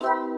you